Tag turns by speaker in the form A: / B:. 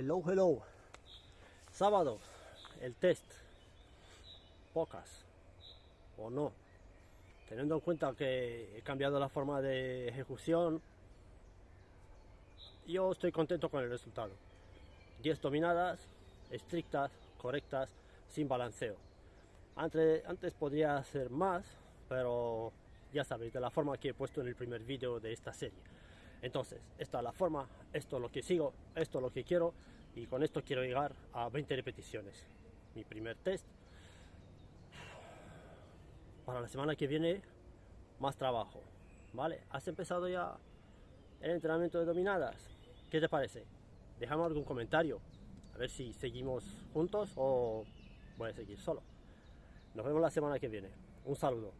A: Hello, hello. Sábado, el test. Pocas. O no. Teniendo en cuenta que he cambiado la forma de ejecución, yo estoy contento con el resultado. 10 dominadas, estrictas, correctas, sin balanceo. Antes, antes podría hacer más, pero ya sabéis, de la forma que he puesto en el primer vídeo de esta serie. Entonces, esta es la forma, esto es lo que sigo, esto es lo que quiero y con esto quiero llegar a 20 repeticiones. Mi primer test. Para la semana que viene, más trabajo. ¿Vale? ¿Has empezado ya el entrenamiento de dominadas? ¿Qué te parece? Déjame algún comentario. A ver si seguimos juntos o voy a seguir solo. Nos vemos la semana que viene. Un saludo.